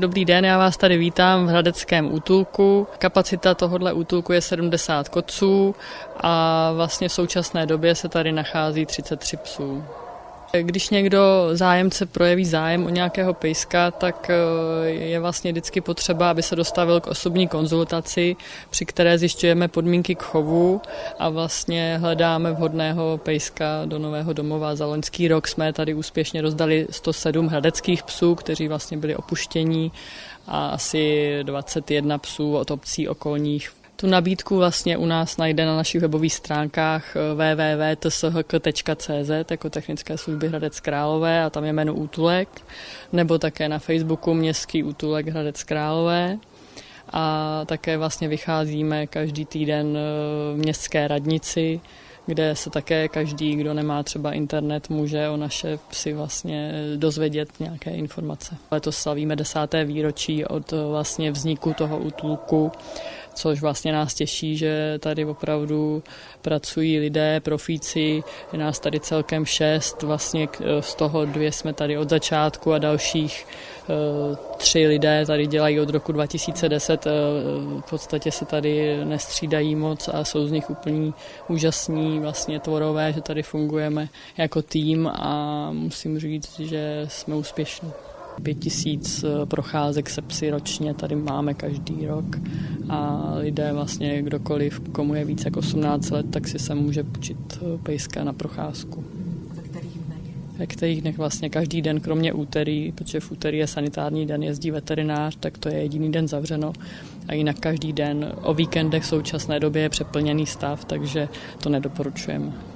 Dobrý den, já vás tady vítám v Hradeckém útulku. Kapacita tohohle útulku je 70 koců a vlastně v současné době se tady nachází 33 psů. Když někdo zájemce projeví zájem o nějakého pejska, tak eh, je vlastně vždycky potřeba, aby se dostavil k osobní konzultaci, při které zjišťujeme podmínky k chovu a vlastně hledáme vhodného pejska do nového domova. Za loňský rok jsme tady úspěšně rozdali 107 hradeckých psů, kteří vlastně byli opuštění a asi 21 psů od obcí okolních tu nabídku vlastně u nás najde na našich webových stránkách eh, www.tshk.cz jako technické služby Hradec Králové a tam je jméno Útulek, nebo také na Facebooku Městský útulek Hradec Králové a také vlastně vycházíme každý týden eh, v městské radnici, kde se také každý, kdo nemá třeba internet, může o naše psy vlastně dozvědět nějaké informace. Letos slavíme desáté výročí od eh, vlastně vzniku toho útulku což vlastně nás těší, že tady opravdu pracují lidé, profíci, je nás tady celkem šest, vlastně z toho dvě jsme tady od začátku a dalších eh, tři lidé tady dělají od roku 2010, eh, v podstatě se tady nestřídají moc a jsou z nich úplně úžasní vlastně tvorové, že tady fungujeme jako tým a musím říct, že jsme úspěšní. Pět tisíc procházek se psy ročně tady máme každý rok a lidé vlastně kdokoliv, komu je více jak 18 let, tak si se může počít eh, pejska na procházku. Ve kterých dnech? Ve kterých dnech vlastně každý den, kromě úterý, protože v úterý je sanitární den, jezdí veterinář, tak to je jediný den zavřeno a jinak každý den. O víkendech v současné době je přeplněný stav, takže to nedoporučujeme.